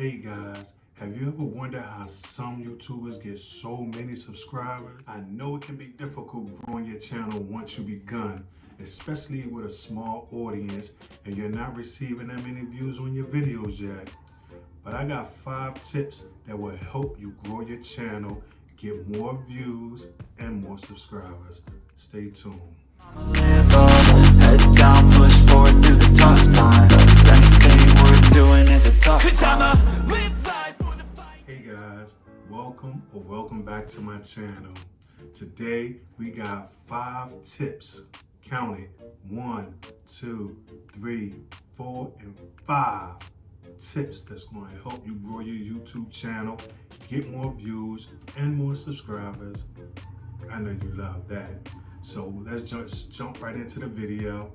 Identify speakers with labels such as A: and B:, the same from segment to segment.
A: Hey guys, have you ever wondered how some YouTubers get so many subscribers? I know it can be difficult growing your channel once you begun, especially with a small audience and you're not receiving that many views on your videos yet. But I got five tips that will help you grow your channel, get more views, and more subscribers. Stay tuned.
B: Doing is a tough Cause I'ma live life for the fight.
A: Hey guys, welcome or welcome back to my channel. Today we got five tips. Count it. One, two, three, four, and five tips that's going to help you grow your YouTube channel, get more views, and more subscribers. I know you love that. So let's just jump right into the video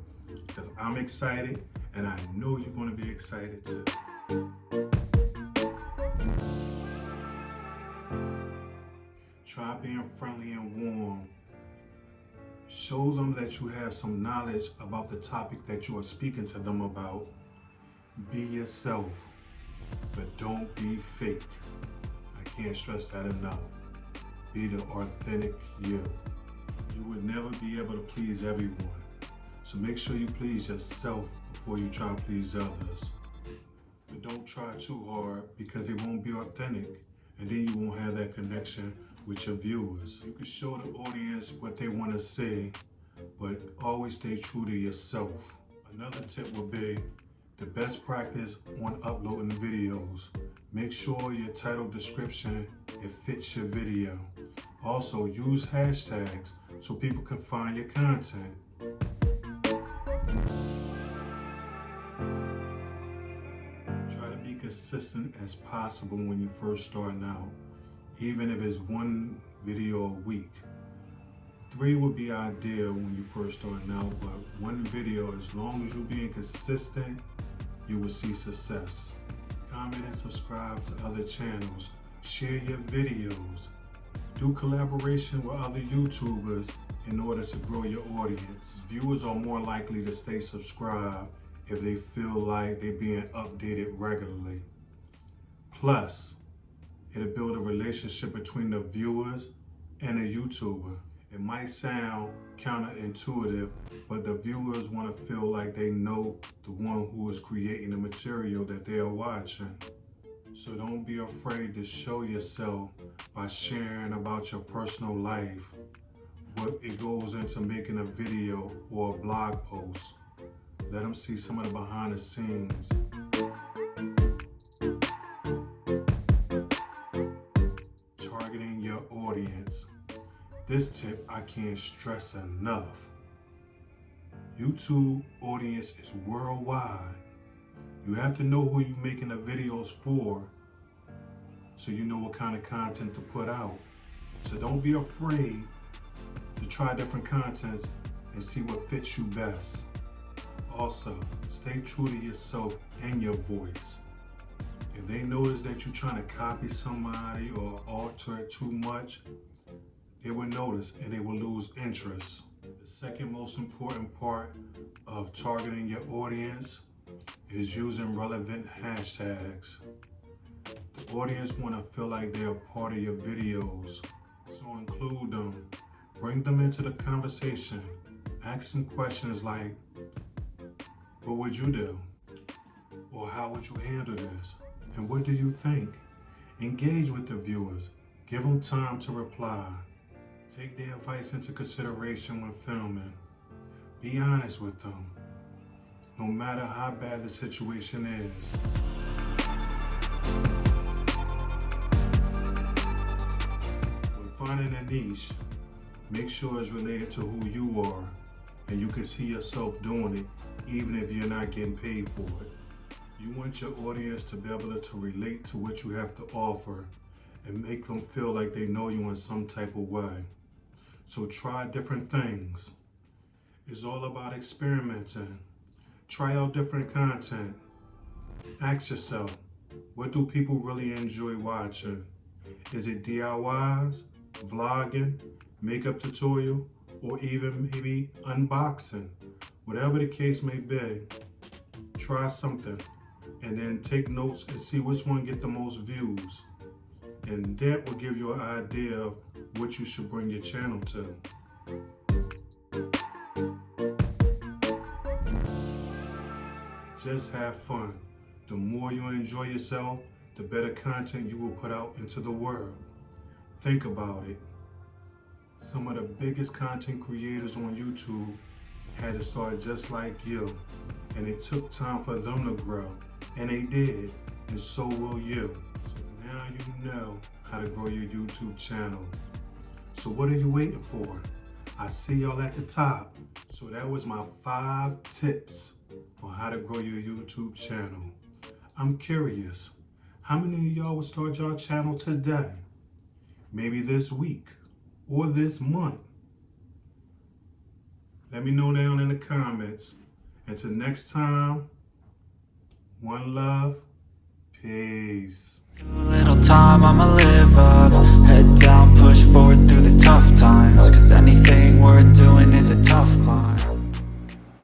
A: because I'm excited and I know you're going to be excited too. Try being friendly and warm. Show them that you have some knowledge about the topic that you are speaking to them about. Be yourself, but don't be fake. I can't stress that enough. Be the authentic you. You would never be able to please everyone. So make sure you please yourself before you try to please others. But don't try too hard because it won't be authentic and then you won't have that connection with your viewers. You can show the audience what they want to see, but always stay true to yourself. Another tip would be the best practice on uploading videos. Make sure your title description it fits your video. Also use hashtags so people can find your content. Consistent as possible when you first starting out, even if it's one video a week. Three would be ideal when you first starting out, but one video, as long as you're being consistent, you will see success. Comment and subscribe to other channels. Share your videos. Do collaboration with other YouTubers in order to grow your audience. Viewers are more likely to stay subscribed if they feel like they're being updated regularly. Plus, it'll build a relationship between the viewers and the YouTuber. It might sound counterintuitive, but the viewers want to feel like they know the one who is creating the material that they are watching. So don't be afraid to show yourself by sharing about your personal life, what it goes into making a video or a blog post. Let them see some of the behind the scenes. Targeting your audience. This tip I can't stress enough. YouTube audience is worldwide. You have to know who you're making the videos for so you know what kind of content to put out. So don't be afraid to try different contents and see what fits you best. Also, stay true to yourself and your voice. If they notice that you're trying to copy somebody or alter it too much, they will notice and they will lose interest. The second most important part of targeting your audience is using relevant hashtags. The audience want to feel like they're part of your videos, so include them. Bring them into the conversation. Ask them questions like, what would you do? Or how would you handle this? And what do you think? Engage with the viewers. Give them time to reply. Take their advice into consideration when filming. Be honest with them, no matter how bad the situation is. When finding a niche, make sure it's related to who you are and you can see yourself doing it even if you're not getting paid for it. You want your audience to be able to relate to what you have to offer and make them feel like they know you in some type of way. So try different things. It's all about experimenting. Try out different content. Ask yourself, what do people really enjoy watching? Is it DIYs, vlogging, makeup tutorial, or even maybe unboxing? Whatever the case may be, try something and then take notes and see which one get the most views. And that will give you an idea of what you should bring your channel to. Just have fun. The more you enjoy yourself, the better content you will put out into the world. Think about it. Some of the biggest content creators on YouTube had to start just like you, and it took time for them to grow, and they did, and so will you. So now you know how to grow your YouTube channel. So what are you waiting for? I see y'all at the top. So that was my five tips on how to grow your YouTube channel. I'm curious, how many of y'all will start your channel today? Maybe this week or this month? Let me know down in the comments. Until next time, one love, peace.
B: A little time, I'ma live up. Head down, push forward through the tough times. Cause anything worth doing is a tough climb.